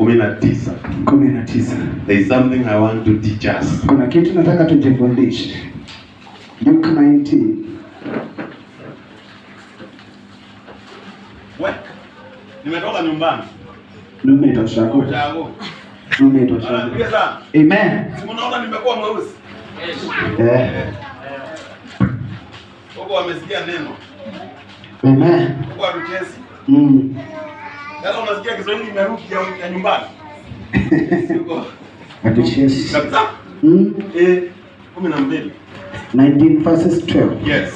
kumi na tisa. kumi na tisa. There is something I want to teach us. Kuna kitu nataka tujifundishe. Luke 19. We, nimetoka nyumbani. Amen. Nimekuwa mweusi? Eh. Wamesikia neno. Amen. Hatuchezi. Mm. Sasa unasikia Kiswahili imerudi ya, nyumbani. Kabisa. Mm. Eh, kumi na mbili. 19 verses 12. Yes.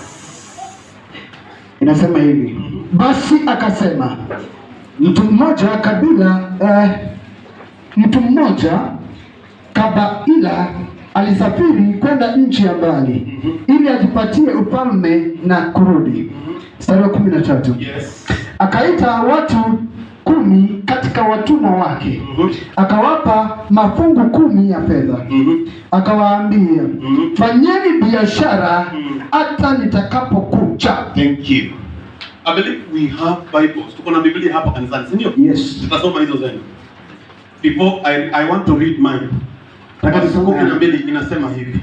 Inasema hivi. Basi akasema mtu mmoja kabila eh, mtu mmoja kabaila alisafiri kwenda nchi ya mbali mm -hmm. ili ajipatie ufalme na kurudi. Mstari mm -hmm. wa kumi na tatu. Yes. Akaita watu kumi katika watumwa wake, Mhm. akawapa mafungu kumi ya fedha, Mhm. akawaambia Mhm. fanyeni biashara Mhm. hata nitakapokuja. Thank you. I believe we have Bibles. Tuko na Biblia hapa kanisani, si ndio? Yes. Tutasoma hizo zenu. Before I, I want to read mine. Kumi na mbili inasema hivi.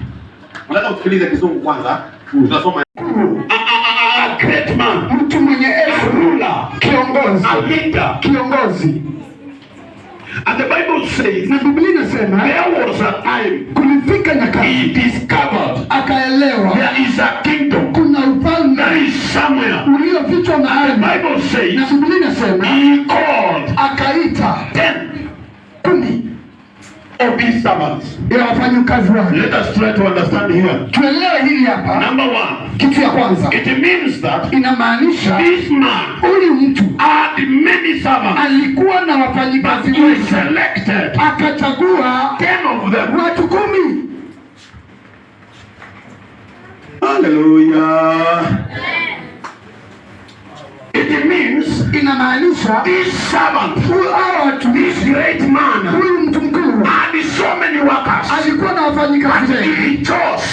Nataka usikilize kizungu kwanza. Tutasoma. A, a, a, a great man, kiongozi, a leader. kiongozi. And the Bible says Na Biblia inasema there was a time kulifika nyakati he discovered akaelewa there is a kingdom kuna ufalme ufalme is somewhere. uliofichwa The Bible says, na Biblia inasema he called akaita ten kumi of his servants. ya wafanyakazi wake. Let us try to understand here. Tuelewe hili hapa. Number one, Kitu ya kwanza it means that inamaanisha this man huyu mtu had many servants, alikuwa na wafanyikazi wengi, selected akachagua ten of them. watu kumi. Hallelujah. It means Inamaanisha this servant, huyu great man, huyu mtu mkuu so many workers, alikuwa na wafanyikazi wengi,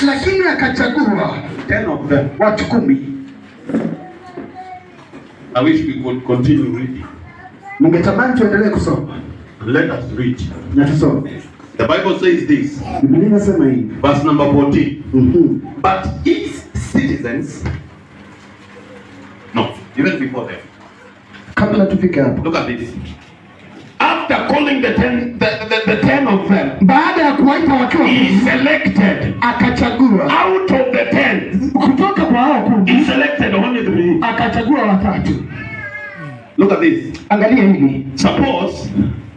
lakini akachagua ten of them. watu kumi. I wish we could continue reading. Ningetamani tuendelee kusoma Let us read. na tusome. The Bible says this, Biblia inasema hivi verse number 14. Mhm. But his citizens, no, even before them, kabla tufike hapo, look at this. After calling the ten, the, the, the ten of them, baada ya kuwaita he selected akachagua out of the ten, kutoka kwa hao he selected only three. akachagua watatu. Look at this. Angalia hili Suppose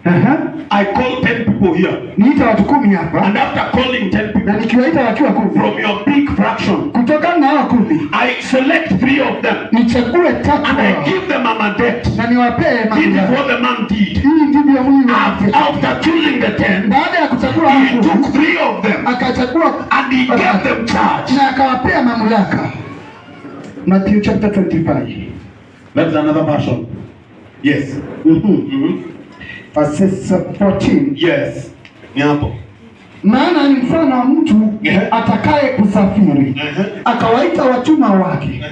Aha. I call ten people here, niita watu kumi hapa, and after calling ten na people nikiwaita wakiwa kumi, from your big fraction, Kutoka na hao kumi I select three of them nichague tatu and I give them a mandate. na niwapee This is what the man did. Hii ndivyo Mungu After, choosing the ten, Baada ya kuchagua hao he took three of them akachagua and he gave them charge. na akawapea mamlaka. Matthew chapter 25 That's another version. Yes. Mm -hmm. Mm-hmm. Verses 14 Yes. Ni hapo. maana ni mfano wa mtu atakaye kusafiri akawaita watumwa wake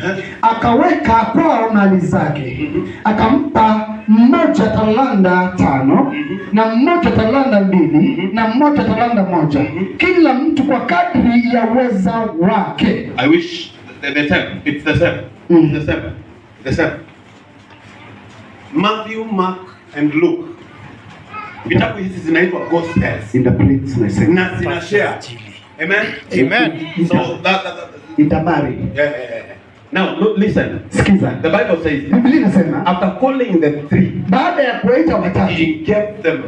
akaweka kwao mali zake Mhm. akampa mmoja talanda tano na mmoja talanda mbili na mmoja talanda moja kila mtu kwa kadri ya uweza wake I wish the, the same. It's the same. Mm. It's the same. The same. Matthew, Mark and Luke. Vitabu hizi zinaitwa Gospels. in the plates Na zina share. Amen. Amen. So that, that, that itabari yeah, yeah, yeah. Now look, listen. sikiza The Bible says biblia inasema after calling the three, baada ya kuwaita watatu he kept them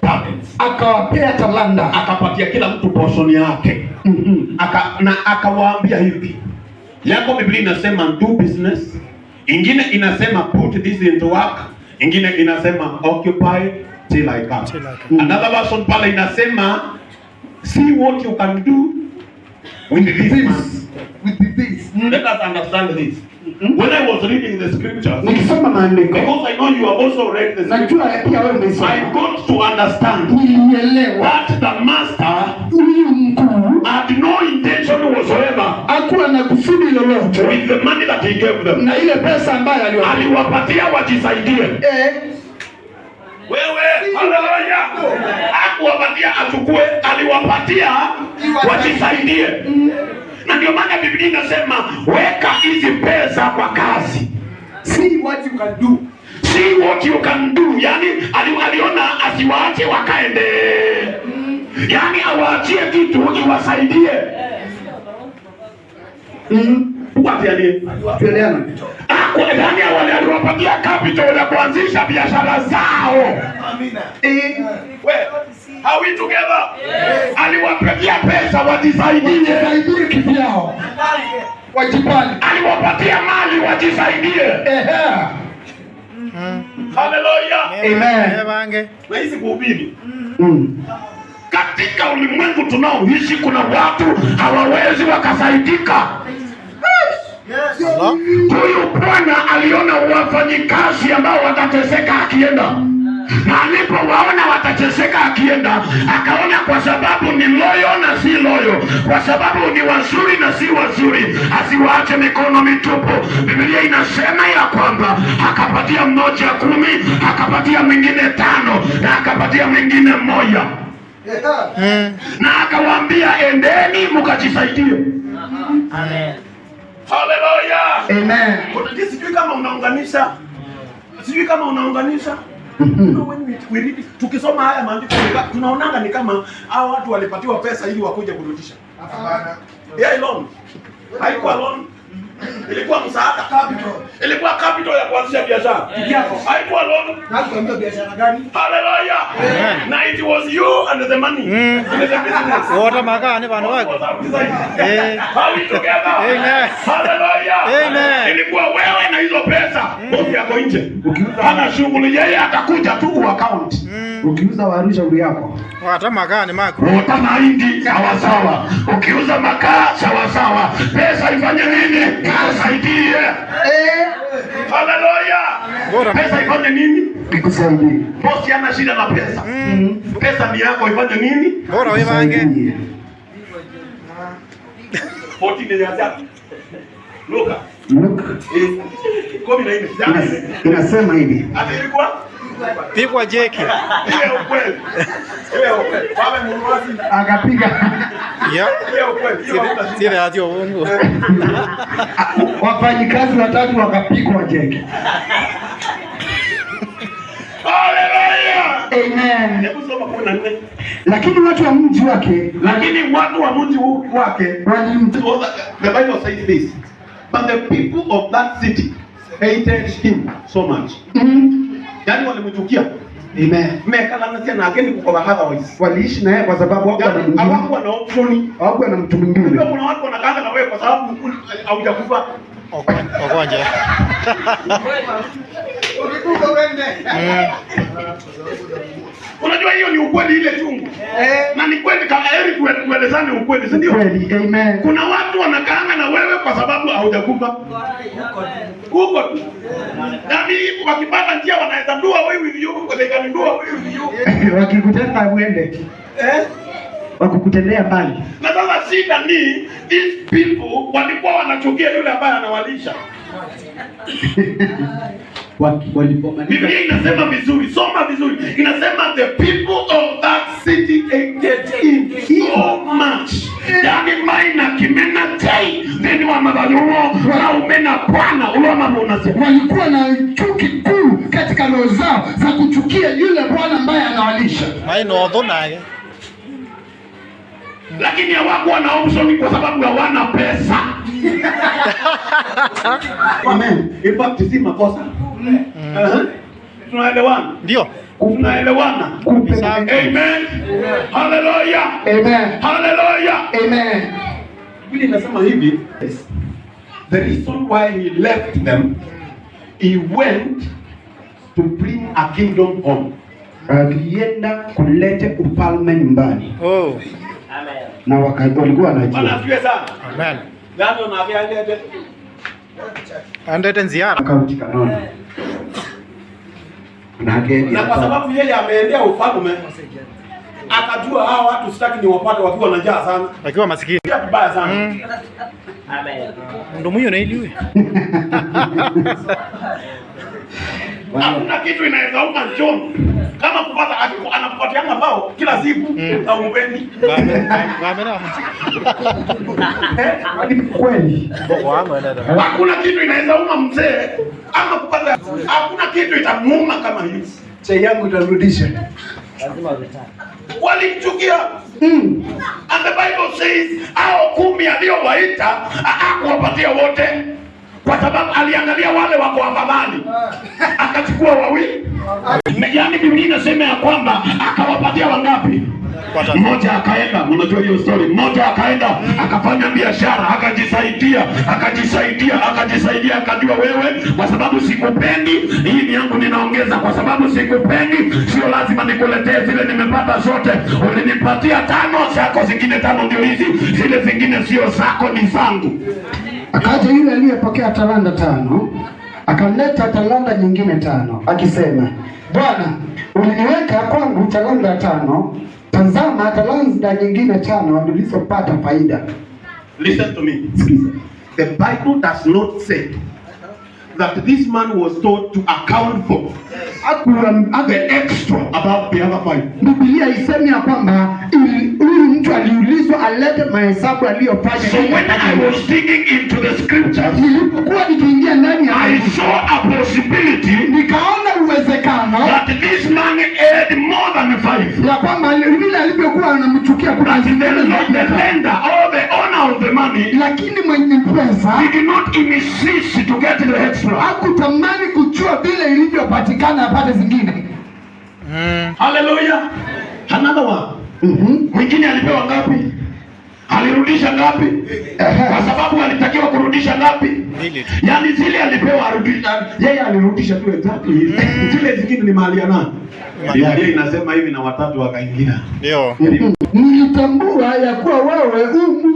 talents. akawapea talanda Akapatia kila mtu portion yake. Mhm. aka, na akawaambia hivi yako biblia inasema do business ingine inasema put this into work ingine inasema occupy till I come Till I come. another version pale inasema see what you can do with this man. This, with this. let us understand this when I was reading the scriptures nikisoma maandiko because I know you have also read the scriptures najua pia wewe I got to understand nilielewa that the master huyu mkuu had no intention whatsoever hakuwa na kusudi lolote with the money that he gave them. na ile pesa ambayo Aliwapatia wajisaidie. eh, Wewe, haleluya! Hakuwapatia achukue, aliwapatia wajisaidie. Na ndio maana Biblia inasema weka hizi pesa kwa kazi. See what you can do. See what you can do. Yani ali, aliona asiwaache wakaende, yani awaachie kitu iwasaidie. Mm. Watianie. Tuelewana. ndani ya wale capital ya kuanzisha biashara zao. Amina. Eh, we, are we together? Aliwapatia pesa wajisaidie, wajisaidie kivyao. Wajipange. aliwapatia mali wajisaidie. Ehe. Amen. Bange. Na hizi kuhubiri Mm. katika ulimwengu tunaoishi, kuna watu hawawezi wakasaidika. Huyu bwana aliona wafanyikazi ambao watateseka akienda, na alipowaona watateseka akienda, akaona kwa sababu ni loyo na si loyo, kwa sababu ni wazuri na si wazuri, asiwaache mikono mitupu. Biblia inasema ya kwamba akapatia mmoja kumi, akapatia mwingine tano, na akapatia mwingine moja, na akawaambia endeni mkajisaidie. Haleluya! Amen. Unajua sijui kama unaunganisha sijui kama unaunganisha No, when we, we read, tukisoma haya maandiko tunaonanga ni kama hao watu walipatiwa pesa ili wakuje kurudisha Hapana. yeah, loan haikuwa loan ilikuwa msaada capital ilikuwa capital ya kuanzisha biashara Yako. haikuwa loan Nakwambia biashara gani? haleluya na it was you and the money Mm. and the business Wote makani bana wako. Eh. how we together? Amen. Hallelujah. Amen. Ilikuwa wewe na hizo pesa. Bosi yako nje. ukiuza Hana shughuli yeye atakuja tu account. Ukiuza warusha uri yako. Wata makani mako. Wata mahindi sawa sawa. Ukiuza makaa sawa sawa. Pesa ifanye nini? Ikusaidie. Eh. Haleluya. Bora. Pesa ifanye nini? Ikusaidie. Bosi ana shida na pesa. Mm. Pesa ni yako ifanye nini? Bora wewe ange. Poti ni ya Luka. Look, Eh, kumi na nne. inas- inasema hivi. Ati ilikuwa Pigwa jeki. ile ukweli. Ile ukweli. Baba mnunuzi. Akapiga. Sile wafanyikazi watatu wakapigwa jeki. Amen. Hebu soma kumi na nne. Lakini watu wa mji wake Lakini watu wa mji wake the Bible says this. But the people of that city hated him so much. Mm. Yaani walimchukia. Amen. Na ageni kukola otherwise. Waliishi naye kwa sababu hapo na Yaani mwingine. hawakuwa na option. Hapo ana mtu mwingine. kuna watu wanakaanga na wewe kwa sababu haujakufa. Unajua hiyo ni ukweli ile chungu. Yeah. Na ni kweli kama heri tue- tuelezane ukweli, si ndio? Kweli. Amen. Kuna watu wanakaanga na wewe kwa sababu haujakufa. Huko tu. Na mimi wakipata njia wanaweza ndua wewe with you, they can ndua wewe with you. Wakikutenda uende. Eh? Wakukutendea mbali. Na sasa shida ni these people walikuwa wanachukia yule ambaye anawalisha. Biblia inasema vizuri, soma vizuri. Inasema the people of that city hated him so much. Yani maina kimena tai thini wa mabaluo na umena bwana uloma unasema walikuwa na chuki kuu katika roho zao za kuchukia yule Bwana ambaye anawalisha. Mai odho tho ye Lakini hawakuwa na option kwa sababu hawana pesa. Amen. In fact si makosa. Tunaelewana? Ndio. Tunaelewana? Amen. Hallelujah. Amen. Hallelujah. Amen. Biblia inasema hivi, the reason why he left them, he went to bring a kingdom home. Alienda kulete ufalme nyumbani Oh. na walikuwa Bwana wanajua asifiwe sana. Amen. Unaambia ndete? Andete nziara. kaunti kanoni na kwa sababu yeye ameendea ufalme, akajua hawa watu sitaki niwapate wakiwa na njaa sana. wakiwa masikini. Pia vibaya sana. Mm. Ndo mwiyo na iliwe. Hakuna kitu inaweza uma John kama kupata akiku- anakupatianga mbao kila siku na umpendi. Ni kweli. Hakuna kitu inaweza uma mzee ama kupata, hakuna kitu itamuuma kama hiyo. Chai yangu itarudisha. Walimchukia Mm. and the Bible says hao kumi aliyowaita hakuwapatia wote, kwa sababu aliangalia wale wako afadhali, akachukua wawili. Yaani Biblia inasema ya kwamba akawapatia wangapi? Mmoja akaenda, mnajua hiyo story. Mmoja akaenda akafanya biashara, akajisaidia, akajisaidia, akajisaidia, akajua wewe, kwa sababu sikupendi, hii ni yangu ninaongeza, kwa sababu sikupendi, sio lazima nikuletee zile nimepata zote. Ulinipatia tano, zako zingine tano ndio hizi, zile zingine sio zako, ni zangu. Akaja yule aliyepokea talanta tano, akaleta talanta nyingine tano, akisema, Bwana, uliniweka kwangu talanta tano, tazama talanta nyingine tano nilizopata faida. Listen to me. Sikiza. The Bible does not say that this man was told to account for the extra about the other five. Biblia isemi ya kwamba ili- huyu mtu aliulizwa alete mahesabu aliyofanya. So when I was digging into the scriptures, Nilipokuwa nikiingia ndani ya I saw a possibility nikaona uwezekano that this man had more than five. ya kwamba yule alivyokuwa anamchukia kuna the, zingine the zaidi. lender or the owner of the money lakini mwenye pesa did not insist to get the extra. Hakutamani kujua vile ilivyopatikana apate zingine. Mm. Haleluya. Another one. Mhm. Mwingine alipewa ngapi? Alirudisha ngapi? Kwa sababu alitakiwa kurudisha ngapi? Yaani zile alipewa arudisha, yeye alirudisha tu exactly. Zile zingine ni mali ya nani? Ya yeye inasema hivi na watatu wakaingia. Ndio. Nilitambua ya kuwa wewe u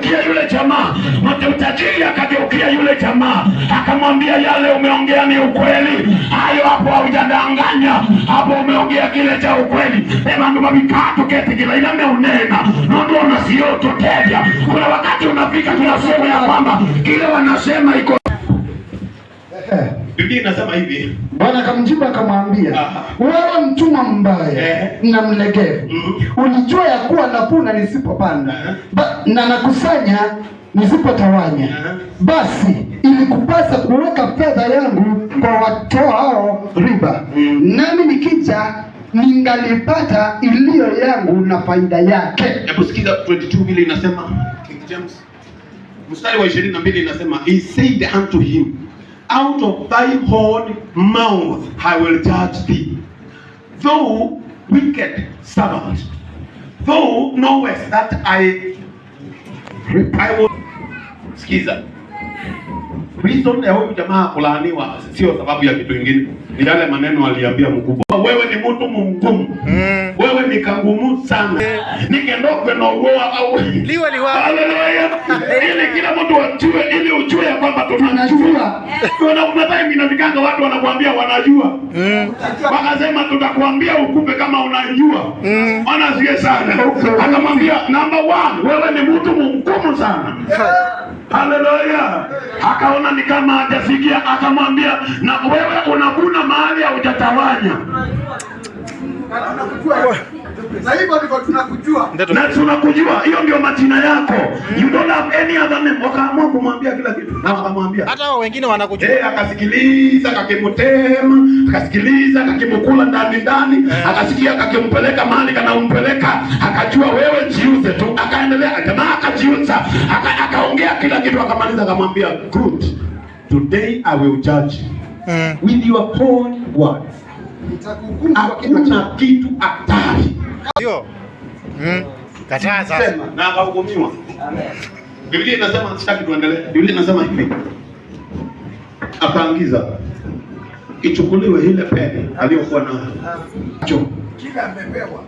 mtu yule jamaa, mwenye tajiri akageukia yule jamaa, akamwambia yale umeongea ni ukweli. Hayo hapo haujadanganya. Hapo umeongea kile cha ukweli. evandu kete kila ila meunena. Nondo unasiototevya. Kuna wakati unafika tunasema ya kwamba kile wanasema iko Biblia inasema hivi. Bwana akamjibu akamwambia, wewe mtumwa mbaya Eh. na mlegevu, Mhm. ulijua ya kuwa napuna nisipopanda na nakusanya nisipotawanya. Basi ilikupasa kuweka fedha yangu kwa watoao riba, Mm. nami nikija ningalipata iliyo yangu na faida yake. Hebu sikiza 22 vile inasema King James. Mstari wa 22 inasema he said unto him out of thy own mouth I will judge thee. Thou wicked servant thou knowest that I I will sikiza reason ya huyu jamaa kulaaniwa sio sababu ya kitu kingine ni yale maneno aliambia mkubwa wewe ni mtu mgumu Mm. wewe ni kangumu sana nikendokwe na uoa au Liwe liwa. Haleluya. ili kila mtu ajue ili ujue ya kwamba tunajua kuna time inafikanga watu wanakuambia wanajua Mm. wakasema tutakuambia ukupe kama unajua Mm. maana sie sana akamwambia number one wewe ni mtu mgumu sana Haleluya. Akaona ni kama hajafikia, akamwambia na wewe unavuna mahali haujatawanya. Na hivyo ndivyo tunakujua. Na tunakujua, hiyo ndio majina yako. You don't have any other name. Wakaamua kumwambia kila kitu, na wakamwambia Hata hao wengine wanakujua. Eh, akasikiliza kakimutema, akasikiliza kakimukula ndani ndani, akasikia kakimpeleka mahali kanampeleka, akajua wewe jiuze tu, akaendelea jamaa akajiuza, aka- akaongea kila kitu, akamaliza, akamwambia good, today I will judge you Mm. with your own words. Hakuna kitu hatari Ndio. Mm. Kataa sasa. na akahukumiwa. Amen. Biblia inasema sitaki tuendelee. Biblia inasema hivi, akaangiza ichukuliwe ile pete aliyokuwa nayo Kila amepewa.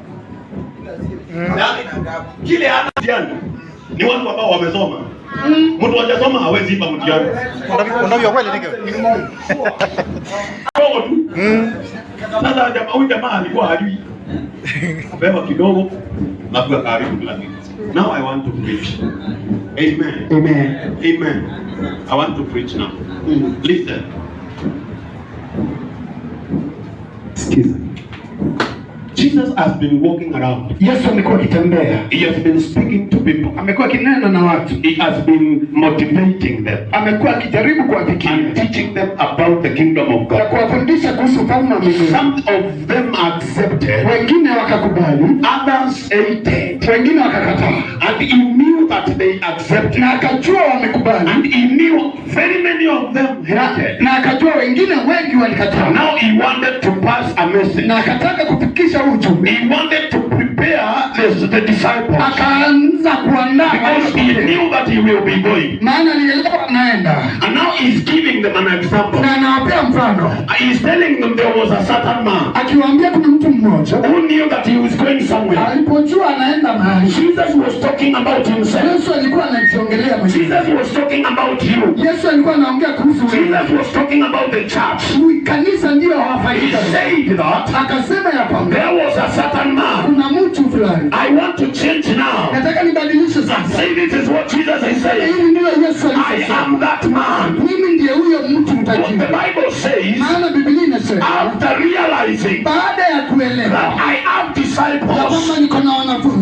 Yaani, kile ana mtihani ni watu ambao wamesoma. Mtu hajasoma hawezi ipa mtihani. Unavyo- kweli ndio. Kidogo tu. Mm. Sasa jamaa huyu jamaa alikuwa hajui kupewa kidogo na tukakaribu kila kitu. Now I want to preach. Amen. Amen. Amen. I want to preach now. Listen. Sikiza. Jesus has been walking around. Yesu amekuwa akitembea, He has been speaking to people. amekuwa akinena na watu, He has been motivating them amekuwa akijaribu kuwafikia and teaching them about the kingdom of na God. kuwafundisha kuhusu ufalme wa Mungu. Some of them accepted, Wengine wakakubali, others hated. wengine wakakataa, And he knew that they accepted. na akajua wamekubali, And he knew very many of them hated. na akajua wengine wengi walikataa, Now he wanted to pass a message. na akataka kufikisha ujumbe, He wanted to prepare the, the disciples akaanza kuandaa because he knew that he will be going. maana alielewa anaenda, And now he's giving them an example. na anawapea mfano, He's telling them there was a certain man akiwaambia kuna mtu mmoja who knew that he was going somewhere. alipojua anaenda mahali, Jesus was talking about himself. Yesu alikuwa anajiongelea mwenyewe. Jesus was talking about you. Yesu alikuwa anaongea kuhusu wewe. Jesus was talking about the church. kanisa ndio He hawafaidika. said that Akasema ya kwamba there was a certain man. kuna mtu fulani, I want to change now. nataka nibadilishe sasa. say this is what Jesus is saying. Hili ndio Yesu I alisema, am that man. mimi ndiye huyo mtu mtajiri. the. Bible says, Maana Biblia inasema after realizing baada ya kuelewa I have disciples, Kama niko na wanafunzi, he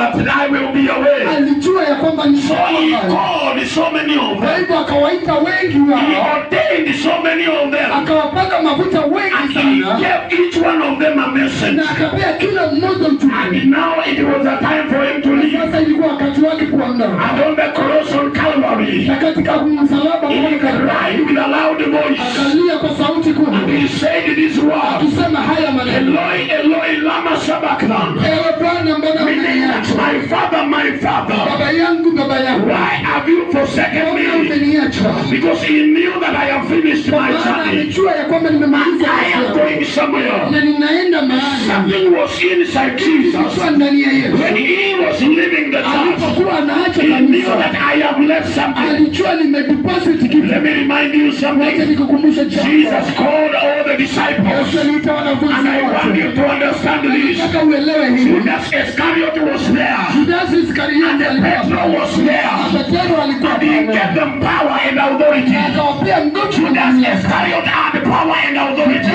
that I will be away. alijua ya kwamba nisome So he mbali. so many of Kwa them. hivyo akawaita wengi He wao, ordained so many of them. akawapaka mafuta And wengi he sana, gave each one of them a message. na akapea kila mmoja ujumbe. And now it was a time for him to leave. Sasa ilikuwa wakati wake kuondoka, And on the cross on Calvary, na katika msalaba he cried with a loud voice. akalia kwa sauti And he said this word, akisema haya maneno, Eloi, Eloi, lama sabachthani. ewe Bwana, mbona umeniacha? my father, my father, Baba yangu, baba yangu, why have you forsaken me? umeniacha? Because he knew that I have finished my journey. amejua ya kwamba nimemaliza I am going somewhere. na ninaenda mahali. Something was inside Jesus. Ndani ya Yesu When he was leaving the church, alipokuwa anaacha kanisa, I have left something. alijua nimedeposit kitu. Let me remind you Wacha something. nikukumbushe jambo. Jesus called all the disciples. aliita wanafunzi And I want you to understand this. Nataka uelewe hili. Judas Iscariot was there. Judas Iskarioti alikuwa Petro was there. Na alikuwa And he gave them power and authority. Akawapea nguvu Judas. Iscariot had power and authority.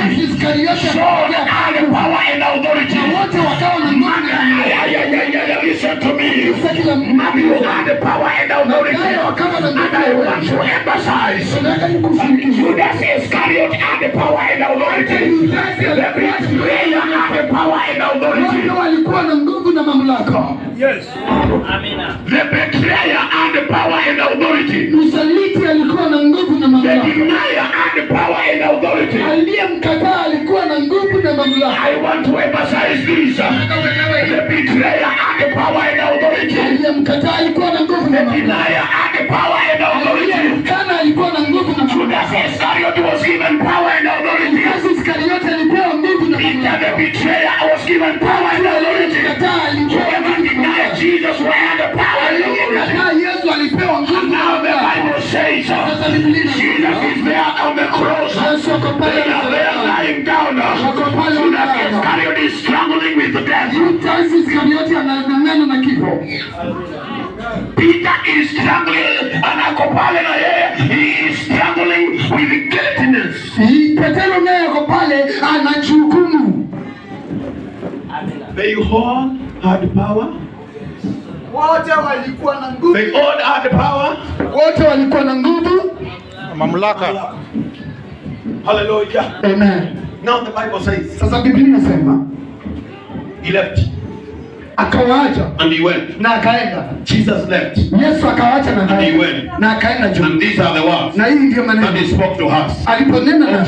Saul had power and authority. na wote wakawa na nguvu. Listen to me. The power and authority. And I want to emphasize. Judas Iscariot had the power and authority. The betrayer had the power and authority. Walikuwa na nguvu na mamlaka. The betrayer had the power and authority. Msaliti alikuwa na nguvu na The mamlaka. denier had the power and authority. Aliyemkataa alikuwa na nguvu na mamlaka. I want to emphasize this. Aliyemkataa alikuwa na nguvu na. Aliyemkana alikuwa na nguvu na. Judas Iskarioti alipewa nguvu na mamlaka. Aliyekataa Yesu alipewa nguvu says uh, is struggling with death. Judas Iskarioti anang'ang'ana na kifo. Peter is struggling and pale na yeye he is struggling with guiltiness. Petero naye ako pale anajukumu. They all had power. Wote walikuwa na nguvu. They all had power. Wote walikuwa na nguvu. Mamlaka. Hallelujah. Amen. Now the Bible says Sasa Biblia inasema he left akawaacha and he went. na akaenda. Jesus left. Yesu akawaacha na And he went. Na akaenda juu. And these are the words Na hii ndio maneno that he spoke to us. aliponena na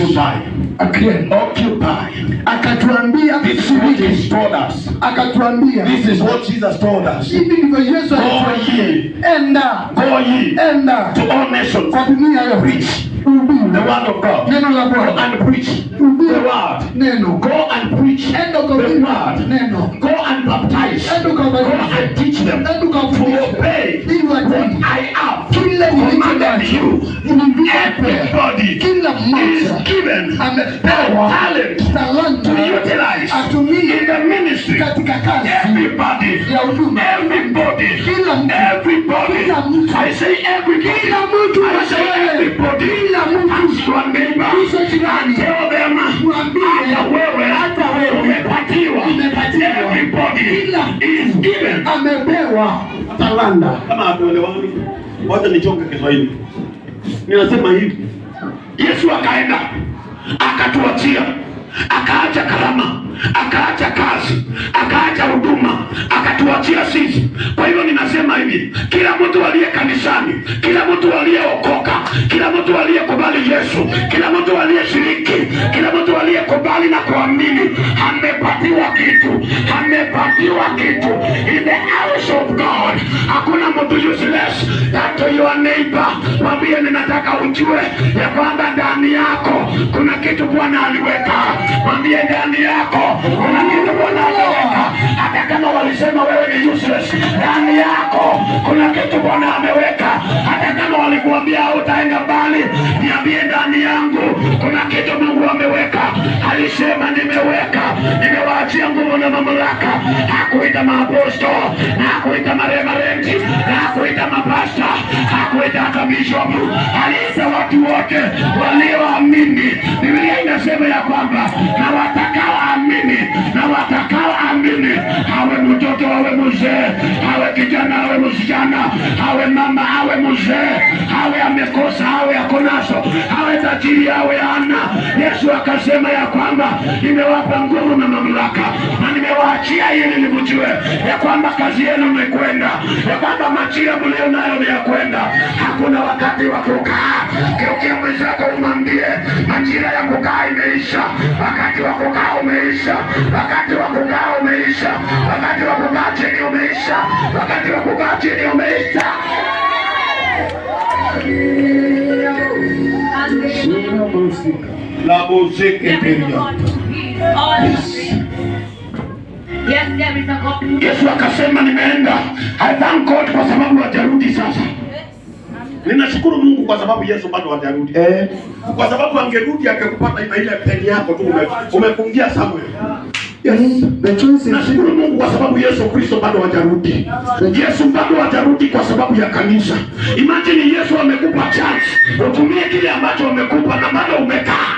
akaenda. Occupy. Akatuambia This is what he told us. Akatuambia This is what Jesus told us. hivi ndivyo Yesu alituambia. Enda. go ye Enda. to all nations. Kwa dunia yote. Preach. The word of God. Neno la Go and preach the word. Neno. Go and preach the word. neno. Go and baptize. Go and teach them to obey what. I have commanded you. Everybody is given amepewa talent to utilize atumie in the ministry. Everybody, everybody, everybody. I say everybody. I say everybody. jina Mungu wameibaisha jirani, sio vema mwambie hata wewe, hata wewe. Umepatiwa, umepatiwa. Kila is given, amepewa talanta. Kama hatuelewani, wacha nichoke Kiswahili. Ninasema hivi, Yesu akaenda akatuachia akaacha karama, akaacha kazi, akaacha huduma, akatuachia sisi. Kwa hivyo ninasema hivi, kila mtu aliye kanisani, kila mtu aliyeokoka, kila mtu aliyekubali Yesu, kila mtu aliyeshiriki, kila mtu aliyekubali na kuamini, amepatiwa kitu, amepatiwa kitu in the house of God. Hakuna mtu useless. That your neighbor, mwambie ninataka ujue ya kwamba ndani yako Bwana aliweka. Mwambie ndani yako kuna kitu Bwana ameweka, walisema wewe ni useless, ndani yako kuna kitu Bwana ameweka, hata kama walikuambia hautaenda mbali, niambie ndani yangu kuna kitu Mungu ameweka. Alisema nimeweka, nimewaachia nguvu na mamlaka. Hakuita maaposto, na hakuita maremarenti, hakuita mapasta, hakuita hata bishop. Aliita watu wote walioamini. Biblia inasema ya kwamba na watakaoamini, na watakaoamini, awe mtoto awe mzee, awe kijana awe msichana, awe mama awe mzee, awe amekosa awe akonaso, awe tajiri awe ana. Yesu akasema ya kwamba nimewapa nguvu na mamlaka na nimewaachia ili nimjue ya kwamba kazi yenu imekwenda, ya kwamba majira mlio nayo ni ya kwenda. Hakuna wakati wa kukaa. Geukia mwenzako umwambie, majira ya kukaa imeisha, wakati wa kukaa umeisha, wakati wa kukaa umeisha, wakati wa kukaa chini umeisha, wakati wa kukaa chini umeisha. la God. Yesu akasema nimeenda. I thank God kwa sababu hajarudi sasa. Ninashukuru Mungu kwa sababu Yesu bado hajarudi. Eh, Kwa sababu angerudi angekupata ile ile peni yako tu ume- umefungia Samuel. Yes. The choice is Nashukuru Mungu kwa sababu Yesu Kristo bado hajarudi. Yesu bado hajarudi kwa sababu ya kanisa. Imagine Yesu amekupa chance, utumie kile ambacho amekupa na bado umekaa.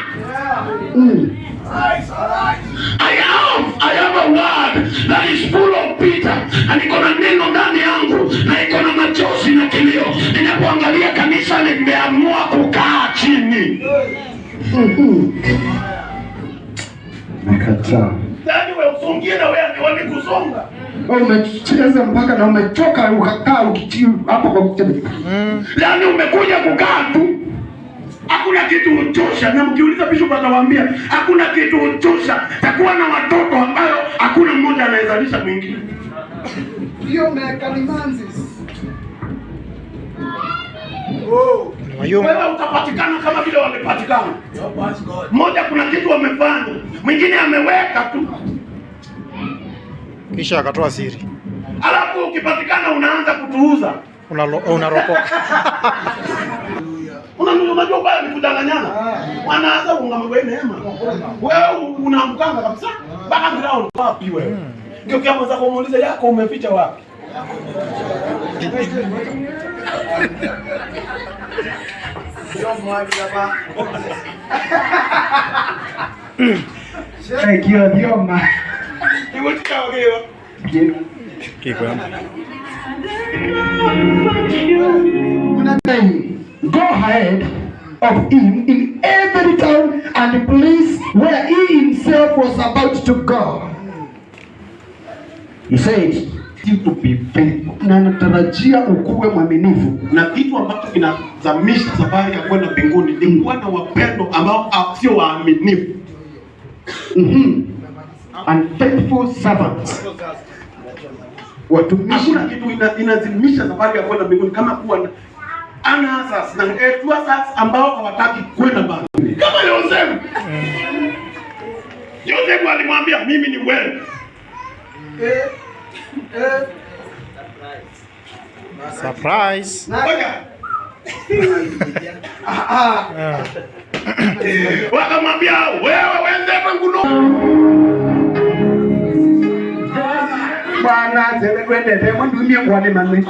mm. I have, I have a word that is full of Peter Na niko na neno ndani yangu na iko na machozi na kilio. Ninapoangalia kanisa limeamua kukaa chini. Nakataa. Yaani wewe usungie na wewe ni wani kusonga. Wewe umecheza mpaka na umechoka ukakaa ukichii hapo kwa kutembea. Yaani umekuja kukaa tu. Hakuna kitu uchosha, na mkiuliza bishop atawaambia hakuna kitu uchosha takuwa na watoto ambayo hakuna mmoja anayezalisha mwingine. Hiyo mekalimanzis. Oh. Wewe utapatikana kama vile wamepatikana. Mmoja kuna kitu wamefanya, mwingine ameweka tu, Kisha akatoa siri. alafu ukipatikana unaanza kutuuza. Unaropoka. Una- Unajua ubaya ni kudanganyana, wanaanza ungamwe neema, wewe unamkanga kabisa background. Wapi wewe? Ndio kama mwenzako kumuuliza yako umeficha wapi? Thank you, Dioma. Go ahead of him in every town and place where he himself was about to go. He said, to be faithful. Na natarajia ukuwe mwaminifu. Na kitu ambacho kinazamisha safari ya kwenda mbinguni ni kuwa na wapendo ambao ah, sio waaminifu. Mhm. faithful servants. Watumishi Hakuna kitu ina, inazimisha safari ya kwenda mbinguni kama kuwa na anasas na etuasas ambao hawataki kwenda mbinguni. Kama Yosefu. Yosefu alimwambia mimi ni wewe. Eh. Eh. Surprise. Ngoja. Ah. Wakamwambia wewe wende manguno. Bwana zele kwendete mwandumie kwane mami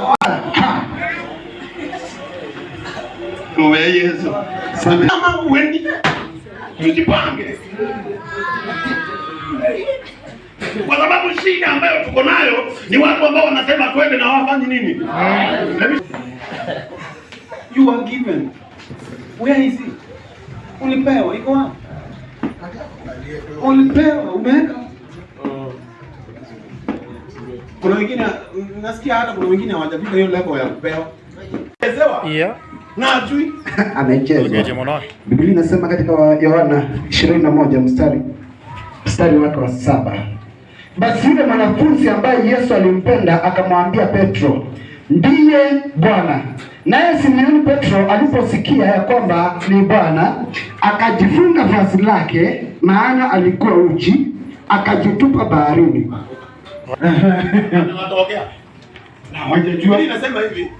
Wewe Yesu. Kama uendi tujipange. kwa sababu shida ambayo tuko nayo ni watu ambao wanasema twende na nini. You are given. Where is it? Ulipewa, iko wapi? Ulipewa, umeweka. Wengine nasikia hata kuna wengine hawajafika hiyo level ya kupewa. Yeah. na ajui. amechezwa. Biblia inasema katika Yohana 21 mstari mstari wake wa saba basi yule mwanafunzi ambaye Yesu alimpenda akamwambia Petro, ndiye Bwana. Naye Simoni Petro aliposikia ya kwamba ni Bwana, akajifunga vazi lake, maana alikuwa uchi, akajitupa baharini. Wanatokea. Na hawajajua. Biblia inasema hivi.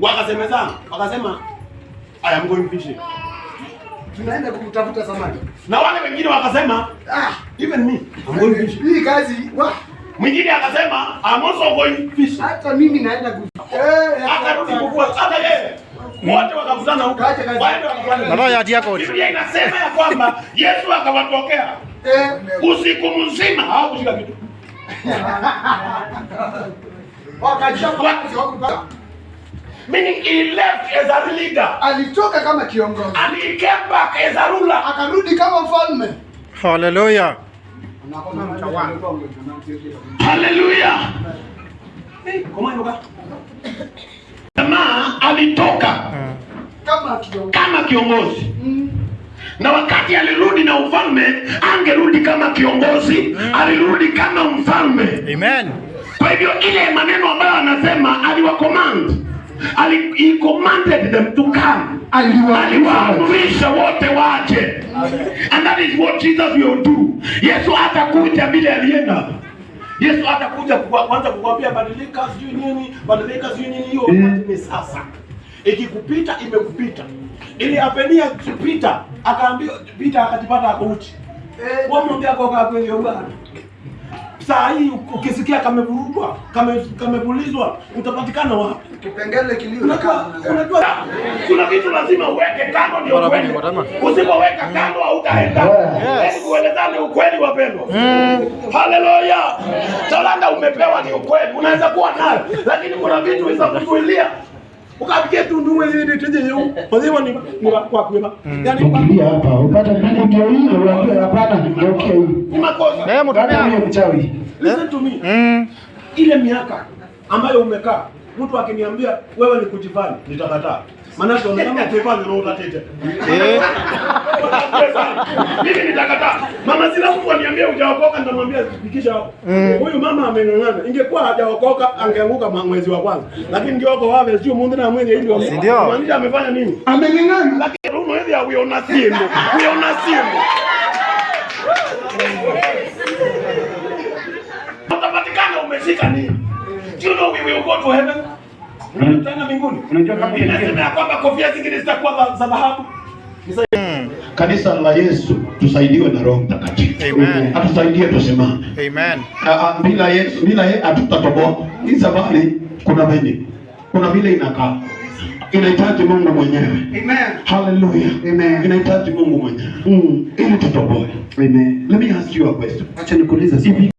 Wakasemezana, wakasema I am going fishing. Tunaenda kutafuta samaki. Na wale wengine wakasema Ah, even me I'm going fishing. hii kazi wa Mwingine akasema I'm also going fishing. hata mimi naenda ku eh Akarudi kuvua hata yeye. Wote wakakutana huko. Waende wakakutana. Baba yati yako. Biblia inasema ya kwamba Yesu akawatokea eh usiku mzima hawakushika kitu. Meaning he left as a leader Alitoka kama kiongozi. and he came back as a ruler. Akarudi kama mfalme. Hallelujah. Hallelujah. Jamaa alitoka Kama kiongozi. kama kiongozi na wakati alirudi na ufalme, angerudi kama kiongozi, alirudi kama mfalme. Amen. Kwa hivyo ile maneno ambayo anasema aliwakomand ali, he commanded them to come, aliwaamrisha wote waje, and that is what Jesus will do. Yesu atakuja vile alienda. Yesu atakuja kuanza kwanza kukwambia badilika, sijui nini, badilika, sijui nini. Hiyo wakati ni sasa. Ikikupita imekupita. Ili apenia kupita, akaambia pita, akajipata ako uchi. Wamwambia kwa kwa kwenye bwana. Saa hii ukisikia kamevurugwa, kame kamepulizwa, utapatikana wapi? kipengele kilio Unajua, Kuna vitu lazima uweke kando ndio kweli. Usipoweka kando hautaenda. Yaani kuelezana ukweli wapendwa. Haleluya. Talanta umepewa ni ukweli. Unaweza kuwa nayo, lakini kuna vitu visa kuzuilia. Wewe ile teje yeu. Kwa kwema yani Ukilia hapa upata nani hapana, hii. Ni makosa. na yeye mtumia. huyo mchawi. listen to me. Mm. ile miaka ambayo umekaa mtu akiniambia wewe ni kujifanya nitakataa maana tunaona kama kujifanya roho tatete Eh. Mimi nitakataa. Mama sila Mungu aniambia hujaokoka nitamwambia fikisha hapo. huyu mama amenong'ana ingekuwa hajaokoka angeanguka mwezi wa kwanza lakini ndio wako wawe sio mundu na mwenye ndio maanisha amefanya nini ameng'ang'ana. Lakini runo hivi hawiona simu. Wiona simu. Utapatikana umeshika nini? Do you know we will go to heaven? tutaenda mbinguni Unajua kama Inasema kwamba kofia zingine zitakuwa za- dhahabu. dhahabu. Kanisa la Yesu tusaidiwe na Roho Mtakatifu. Amen. Atusaidie tusimame. Amen. Ah, ah, Bila Yesu, bila yeye hatutatoboa. Hii safari kuna venye. Kuna vile inakaa. Inahitaji Mungu mwenyewe. Amen. Hallelujah. Amen. Inahitaji Mungu mwenyewe. Mm. Ili tutoboe. Amen. Let me ask you a question. Acha nikuulize swali.